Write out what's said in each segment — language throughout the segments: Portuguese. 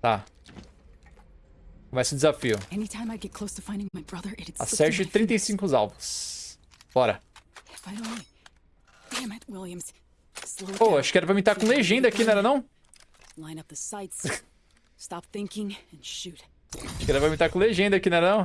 Tá. Começa o desafio. Acerte through my fingers. 35 alvos. Bora. Pô, down. acho que era pra mim estar com legenda aqui, não era não? Line up the sights. Stop thinking and shoot. Acho que era pra mim estar com legenda aqui, não era não?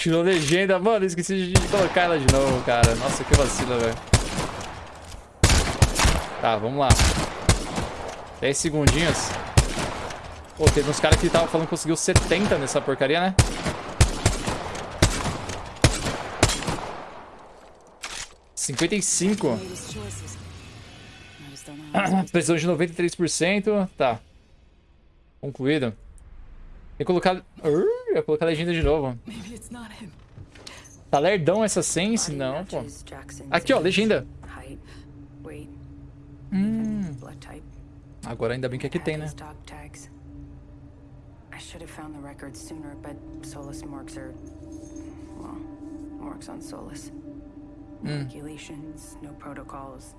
Tirou legenda. Mano, esqueci de colocar ela de novo, cara. Nossa, que vacilo, velho. Tá, vamos lá. 10 segundinhos. Pô, teve uns caras que estavam falando que conseguiu 70 nessa porcaria, né? Cinquenta e cinco. Precisão de 93%. Tá. Concluído. Tem que colocar... Urr, eu ia colocar a legenda de novo. Tá lerdão essa sense? Não, pô. Aqui, ó, legenda. Hum. Agora ainda bem que aqui tem, né? I should have found the records sooner, but Solus morgues are, well, morgues on Solus. No Hmm. regulations, no protocols.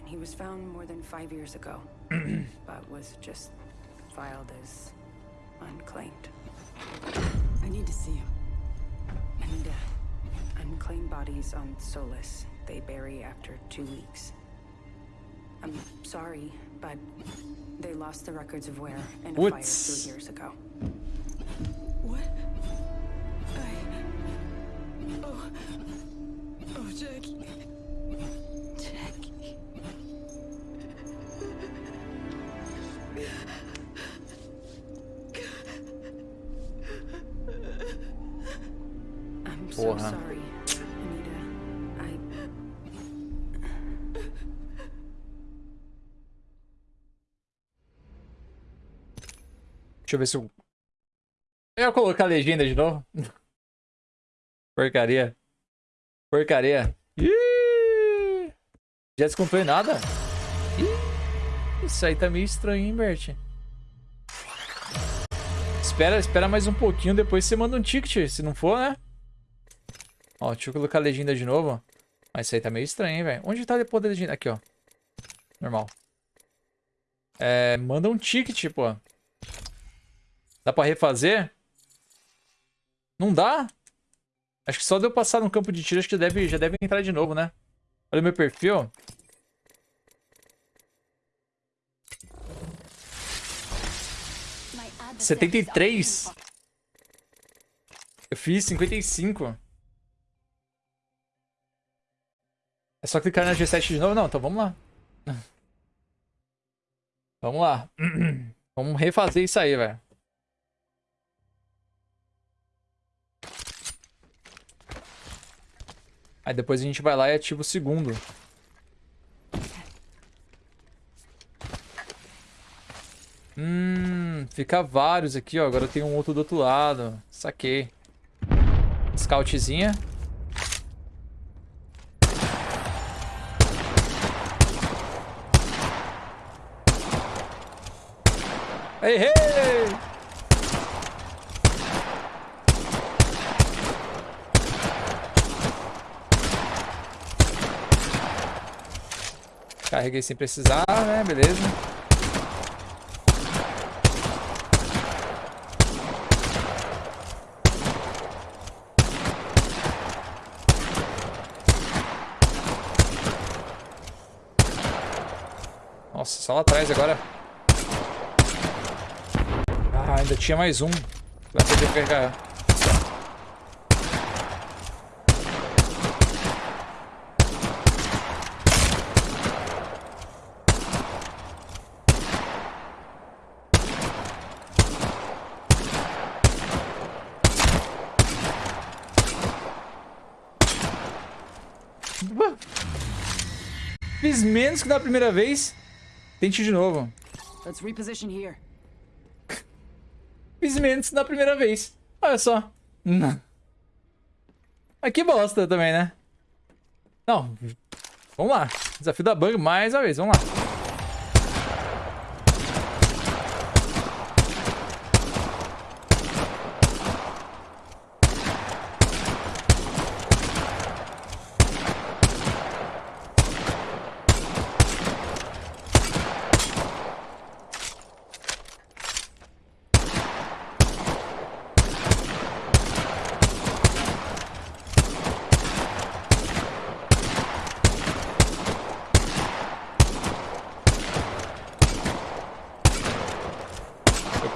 And he was found more than five years ago, but was just filed as unclaimed. I need to see him. And uh, unclaimed bodies on Solus, they bury after two weeks. I'm sorry, but they lost the records of where in a What's- fire two years ago. Porra. Deixa eu ver se eu... Eu ia colocar a legenda de novo. Porcaria. Porcaria. Ih! Já descontou em nada? Ih, isso aí tá meio estranho, hein, Bert? Espera, espera mais um pouquinho, depois você manda um ticket, se não for, né? Ó, deixa eu colocar a legenda de novo. Mas isso aí tá meio estranho, hein, velho? Onde tá depois da legenda? Aqui, ó. Normal. É, manda um ticket, pô. Dá pra refazer? Não dá? Acho que só de eu passar no campo de tiro, acho que deve, já deve entrar de novo, né? Olha o meu perfil. my adversary 73. Eu fiz 55. É só clicar na G7 de novo? Não, então vamos lá. Vamos lá. Vamos refazer isso aí, velho. Aí depois a gente vai lá e ativa o segundo. Hum, fica vários aqui, ó. Agora tem um outro do outro lado. Saquei. Scoutzinha. Ei, ei! Carreguei sem precisar, né? Beleza. Nossa, só lá atrás agora ainda tinha mais um Vai ter que pegar. Fiz menos que da primeira vez. Tente de novo. Let's reposition here. Menos da primeira vez. Olha só. Não. Mas que bosta também, né? Não. Vamos lá. Desafio da bug mais uma vez. Vamos lá.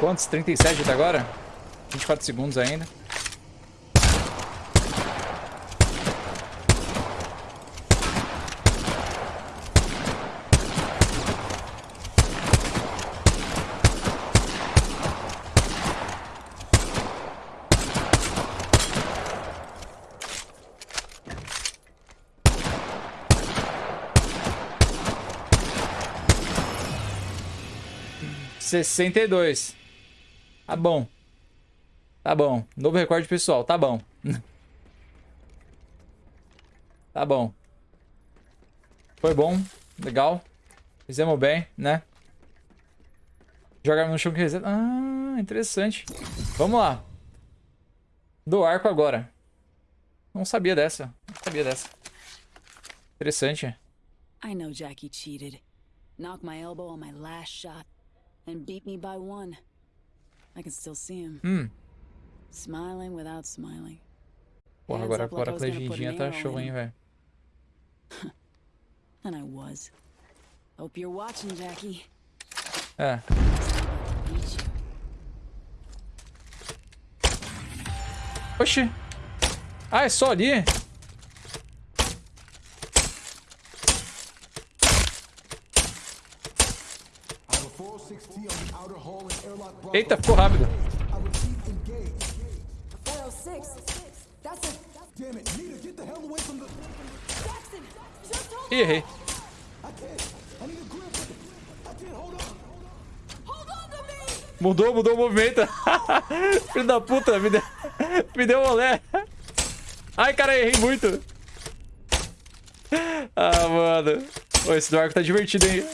Quantos? 37 até agora? 24 segundos ainda. Sessenta e dois. Tá bom. Tá bom. Novo recorde pessoal. Tá bom. tá bom. Foi bom. Legal. Fizemos bem, né? Jogar no chão que reseta. Ah, interessante. Vamos lá. Do arco agora. Não sabia dessa. Não sabia dessa. Interessante. I know Jackie cheated. Knocked my elbow on my last shot. And beat me by one. I can still see him. Hum. Smiling without smiling. Porra, agora, agora a legendinha tá show, hein, velho. And I was. Hope you're watching, Jackie. É. Oxi. Ah, é só ali? Eita, ficou rápido. 406. That's a. Damn it, Nita, get the hell away from the. Jackson! Just hold Ih, errei. I can't. I need a grip. I can't hold on. Hold on to me! Mudou, mudou o movimento. Filho da puta, me deu, me deu olé. Ai, cara, errei muito. Ah, mano. Pô, esse do arco tá divertido, hein?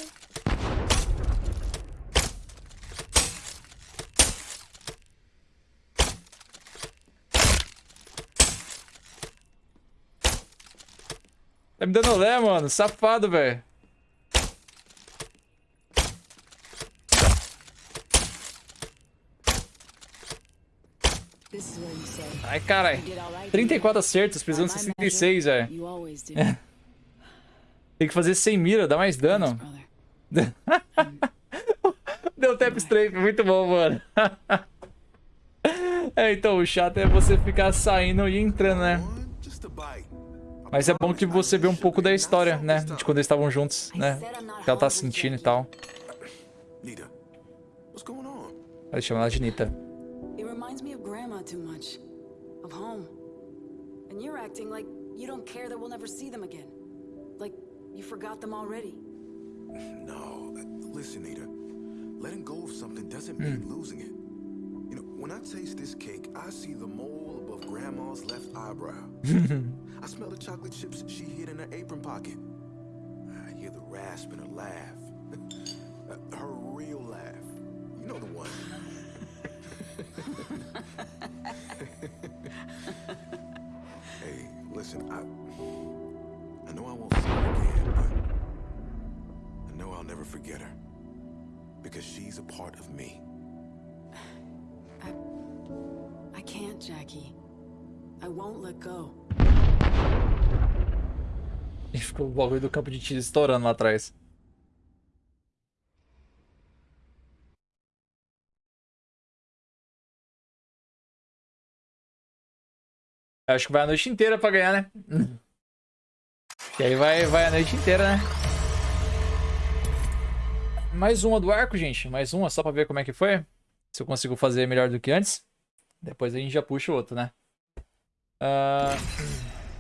Me dando olé, mano. Safado, velho. Ai, carai. 34 acertos, precisamos de 66, velho. Tem que fazer sem mira, dá mais dano. Deu tap strafe, muito bom, mano. É, então, o chato é você ficar saindo e entrando, né? Mas é bom que você vê um pouco da história, né? De quando eles estavam juntos, né? O que ela tá sentindo e tal. Ela chama ela de Nita. It reminds me of Grandma too much. Of home. And you're acting like you don't care that we'll never see them again. Like you forgot them already. No, listen, Nita. Letting go of something doesn't mean losing it. You know, when I taste this cake, I see the mole above Grandma's left eyebrow. I smell the chocolate chips she hid in her apron pocket. I hear the rasp in her laugh. Uh, her real laugh. You know the one. hey, listen, I I know I won't see her again, but I know I'll never forget her. Because she's a part of me. I... I can't, Jackie. I won't let go. E ficou o bagulho do campo de tiro estourando lá atrás. Eu Acho que vai a noite inteira pra ganhar, né? E aí vai, vai a noite inteira, né? Mais uma do arco, gente. Mais uma, só pra ver como é que foi. Se eu consigo fazer melhor do que antes. Depois a gente já puxa o outro, né? Ah,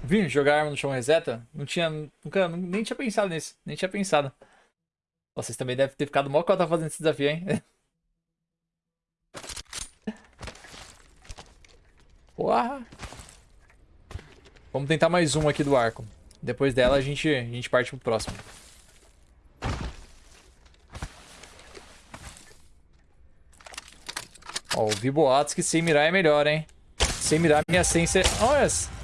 Vim jogar arma no chão reseta? Não tinha. Nunca. Nem tinha pensado nisso. Nem tinha pensado. Vocês também devem ter ficado mó cota fazendo esse desafio, hein? Porra! Vamos tentar mais um aqui do arco. Depois dela a gente, a gente parte pro próximo. Ó, ouvi boatos que sem mirar é melhor, hein? Sem mirar minha essência... Olha!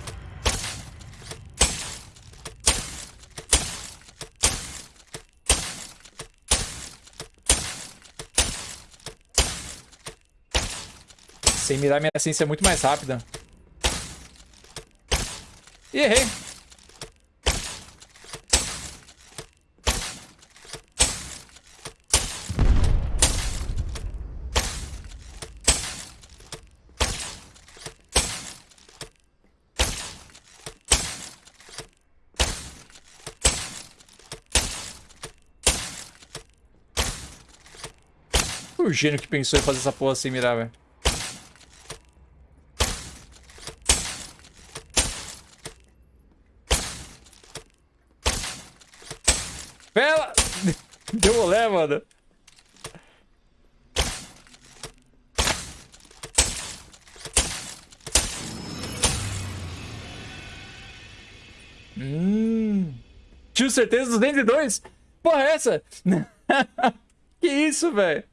Sem mirar minha essência é muito mais rápida. E errei. O gênio que pensou em fazer essa porra sem mirar, velho. Hum. Tinha certeza dos 202? Porra, é essa? que isso, velho?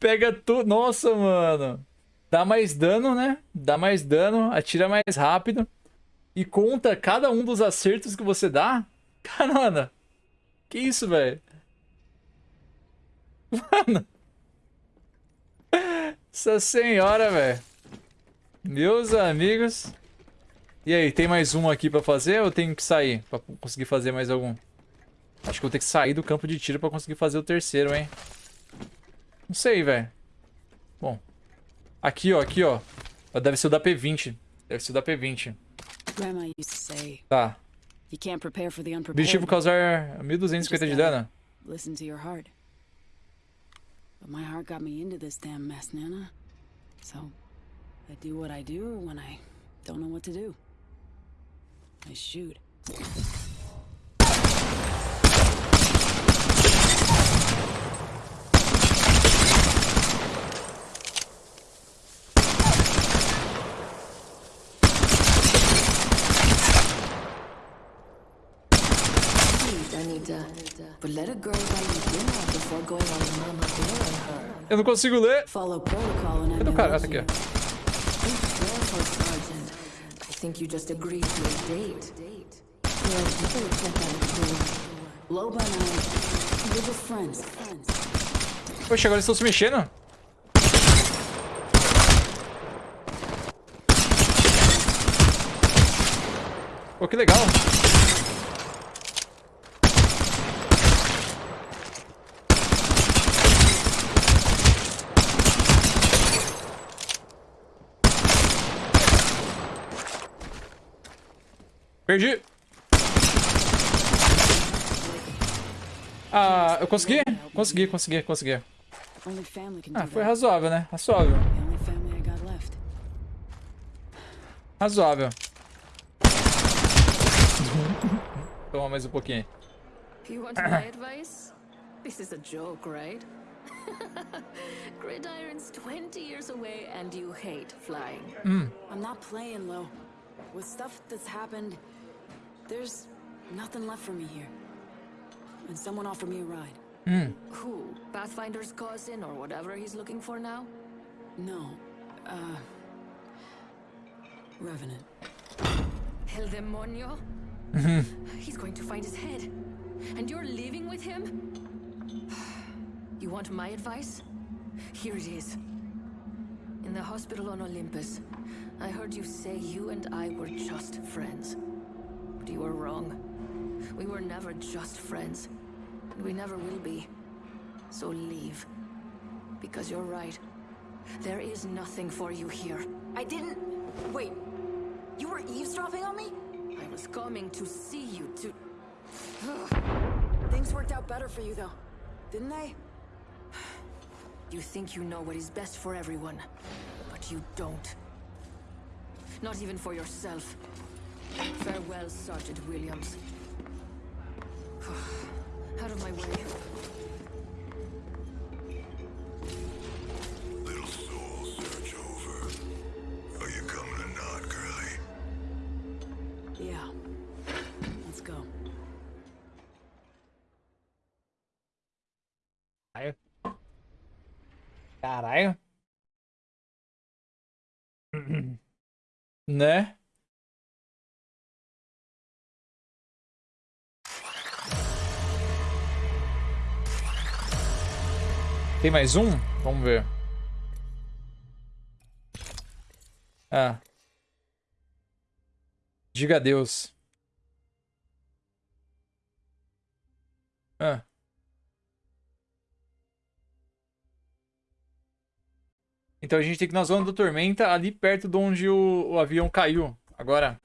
Pega tudo. Nossa, mano. Dá mais dano, né? Dá mais dano, atira mais rápido. E conta cada um dos acertos que você dá. Caramba. Que isso, velho? Mano. Essa senhora, velho. Meus amigos. E aí, tem mais um aqui pra fazer ou tenho que sair pra conseguir fazer mais algum? Acho que eu vou ter que sair do campo de tiro pra conseguir fazer o terceiro, hein? Não sei, velho. Bom. Aqui, ó, aqui, ó. Deve ser o da P20. Deve ser o da P20. Grandma used to say, Tá. You can't prepare for the Objetivo unprepared. causar 1250 de dano. Listen to your heart. But my heart got me into this damn mess, Nana. So, I do what I do when I don't know what to do. I shoot. Eu não consigo ler. Cadê o cara? Ah, tá aqui, think you just agreed to a date. Yeah, you better check out the door. Loba and I, we're just friends. Friends. Poxa, agora eles estão se mexendo. Pô, que legal. Perdi. Ah, eu consegui? Consegui, consegui, consegui. Ah, foi razoável, né? Razoável. Razoável. Toma mais um pouquinho. You want my advice? This is a joke, right? Gridiron's 20 years away and you hate flying. I'm not playing low. With stuff that's happened, there's nothing left for me here. And someone offered me a ride. Who? Pathfinder's cousin or whatever he's looking for now? No, uh. Revenant. El Demonio? hmm He's going to find his head. And you're leaving with him? You want my advice? Here it is. In the hospital on Olympus, I heard you say you and I were just friends. You were wrong. We were never just friends. And we never will be. So leave. Because you're right. There is nothing for you here. I didn't. Wait. You were eavesdropping on me? I was coming to see you to... Things worked out better for you, though. Didn't they? You think you know what is best for everyone, but you don't. Not even for yourself. Farewell, Sergeant Williams. Out of my way. Little soul Tem mais um? Vamos ver. Ah. Diga adeus. Ah. Então a gente tem que ir na zona do Tormenta, ali perto de onde o, o avião caiu. Agora.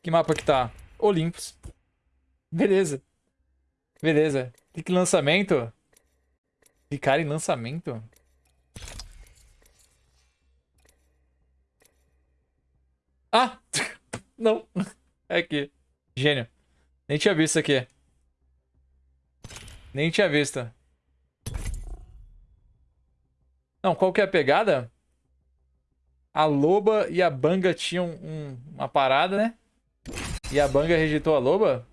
Que mapa que tá? Olympus. Beleza. Beleza. Clique em lançamento. Clicar em lançamento? Ah! Não. É aqui. Gênio. Nem tinha visto aqui. Nem tinha visto. Não, qual que é a pegada? A loba e a banga tinham um- uma parada, né? E a banga rejeitou a loba?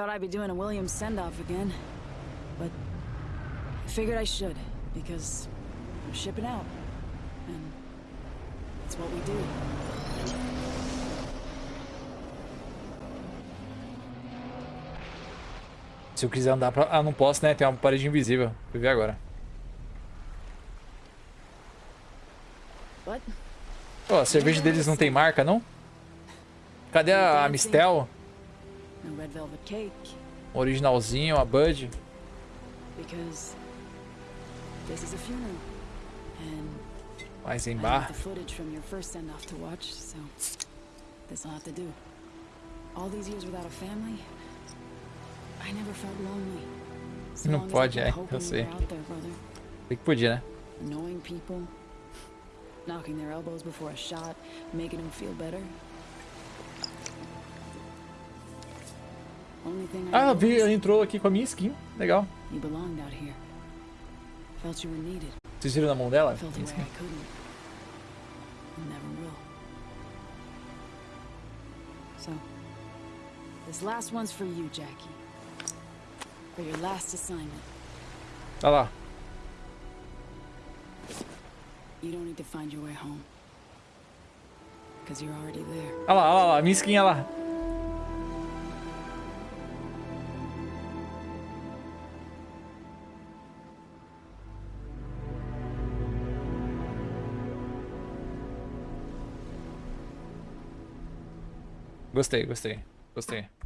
Thought I'd be doing a Williams send-off again, but I figured I should because I'm shipping out, and it's what we do. Se eu quiser andar pra... Ah, não posso, né? Tem uma parede invisível. Fui ver agora. Pô, a cerveja deles não tem marca, não? Cadê a, a Mistel? No red velvet cake O originalzinho, a Bud. because this is a funeral, and Mais em bar. the footage from your first send-off to watch, so this will have to do. All these years without a family, I never felt lonely. So Não pode, é, eu sei. were out there, brother. Tem que podia, né? Annoying people, knocking their elbows before a shot, making them feel better. Ah, vi, ele entrou aqui com a minha skin. Legal. Vocês viram na mão dela? So, this last one's for you, Jackie. For your last assignment. Olha lá. You don't need to find your way home. Because you're already there. Olha lá, olha lá, minha skin, olha lá. Gostei, gostei, gostei.